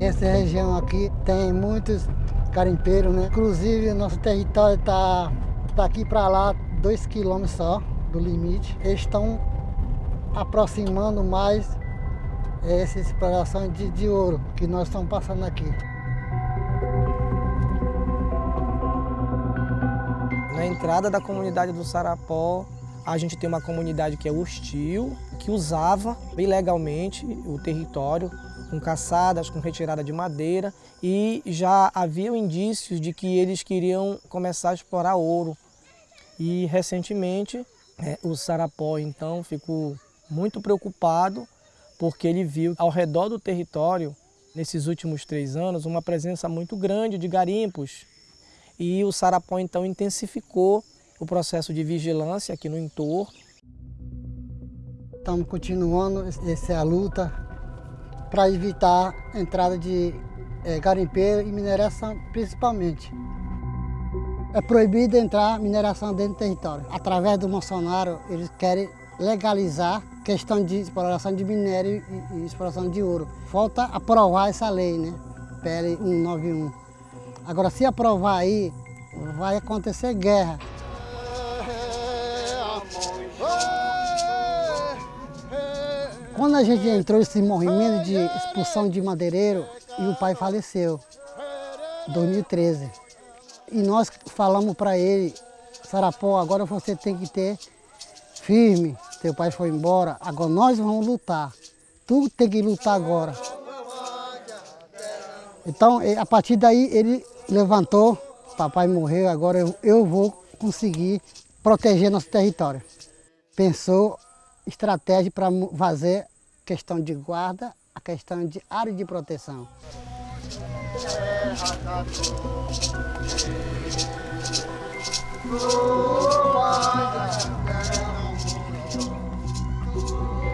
Essa região aqui tem muitos garimpeiros, né? Inclusive, nosso território está daqui para lá, dois quilômetros só do limite. Eles estão aproximando mais essa exploração de, de ouro que nós estamos passando aqui. Na entrada da comunidade do Sarapó, a gente tem uma comunidade que é hostil, que usava ilegalmente o território, com caçadas, com retirada de madeira, e já havia indícios de que eles queriam começar a explorar ouro. E recentemente é, o Sarapó então ficou muito preocupado porque ele viu ao redor do território, nesses últimos três anos, uma presença muito grande de garimpos e o Sarapó então intensificou o processo de vigilância aqui no entorno. Estamos continuando essa luta para evitar a entrada de é, garimpeiro e mineração principalmente. É proibido entrar mineração dentro do território. Através do Bolsonaro, eles querem legalizar questão de exploração de minério e, e exploração de ouro. Falta aprovar essa lei, né? PL 191. Agora, se aprovar aí, vai acontecer guerra. Quando a gente entrou nesse movimento de expulsão de madeireiro, e o pai faleceu, em 2013. E nós falamos para ele, Sarapó, agora você tem que ter firme, teu pai foi embora, agora nós vamos lutar. Tu tem que lutar agora. Então, a partir daí, ele levantou, papai morreu, agora eu, eu vou conseguir proteger nosso território. Pensou estratégia para fazer questão de guarda, a questão de área de proteção.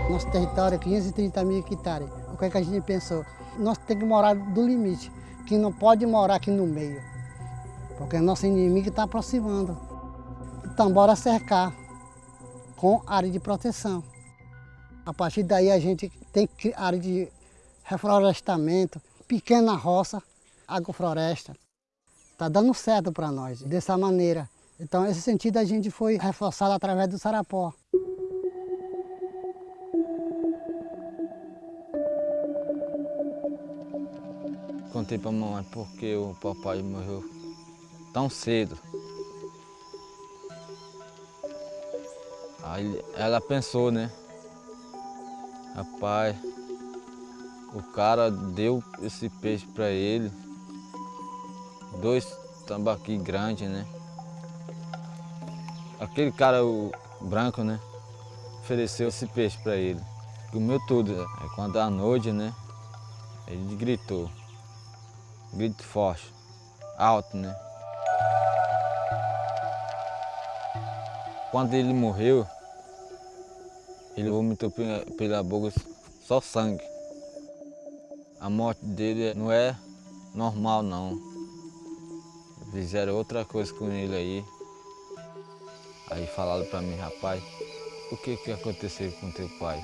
Nosso território é 530 mil hectares. O que, é que a gente pensou? Nós temos que morar do limite que não pode morar aqui no meio, porque nosso inimigo está aproximando. Então, bora cercar com área de proteção. A partir daí a gente tem área de reflorestamento, pequena roça, agrofloresta. Está dando certo para nós, dessa maneira. Então, esse sentido a gente foi reforçado através do Sarapó. Contei para a mamãe porque o papai morreu tão cedo. Aí ela pensou, né? Rapaz, o cara deu esse peixe para ele, dois tambaqui grandes, né? Aquele cara o branco, né? Ofereceu esse peixe para ele. Comeu tudo. Aí quando à noite, né? Ele gritou grito forte, alto, né? Quando ele morreu, ele vomitou pela boca só sangue. A morte dele não é normal, não. Fizeram outra coisa com ele aí. Aí falaram para mim, rapaz, o que que aconteceu com teu pai?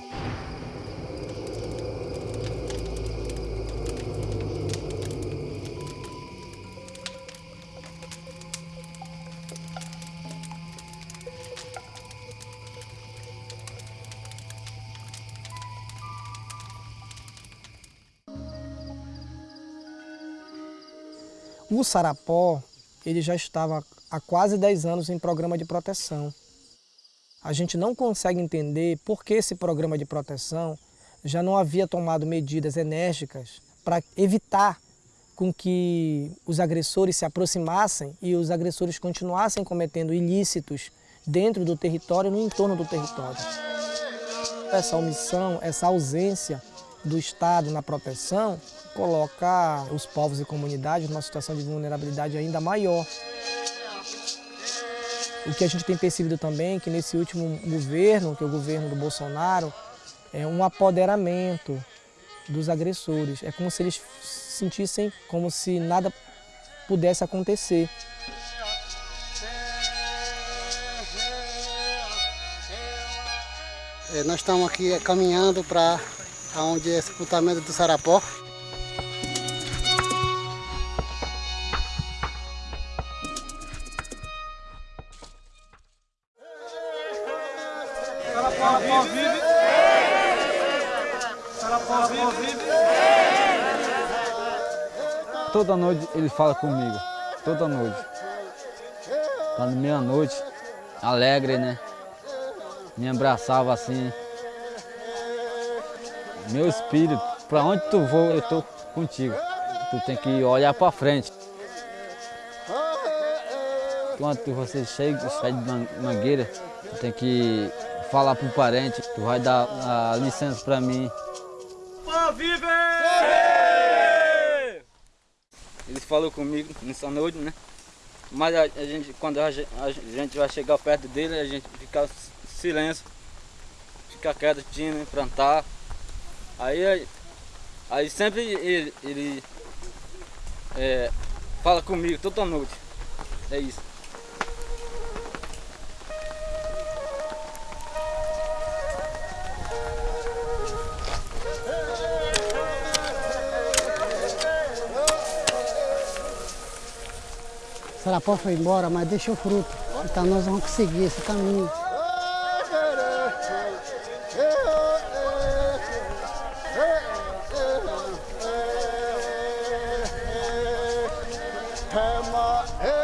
O Sarapó ele já estava há quase 10 anos em programa de proteção. A gente não consegue entender por que esse programa de proteção já não havia tomado medidas enérgicas para evitar com que os agressores se aproximassem e os agressores continuassem cometendo ilícitos dentro do território e no entorno do território. Essa omissão, essa ausência do Estado na proteção coloca os povos e comunidades numa situação de vulnerabilidade ainda maior. O que a gente tem percebido também é que nesse último governo, que é o governo do Bolsonaro, é um apoderamento dos agressores. É como se eles sentissem como se nada pudesse acontecer. É, nós estamos aqui caminhando para onde é sepultamento do Sarapó. Toda noite ele fala comigo, toda noite. Tá Quando meia-noite, alegre, né? Me abraçava assim. Meu espírito, para onde tu vou, eu tô contigo. Tu tem que olhar para frente. Quando você chega, sai de mangueira, tu tem que falar pro parente, tu vai dar a licença para mim. Eles falou comigo nessa noite, né? Mas a, a gente, quando a gente, a gente vai chegar perto dele, a gente fica silêncio, fica quietinho, né? plantar. Aí, aí sempre ele, ele é, fala comigo toda noite. É isso. Sarapó foi embora, mas deixou fruto. Então nós vamos conseguir esse caminho. Tema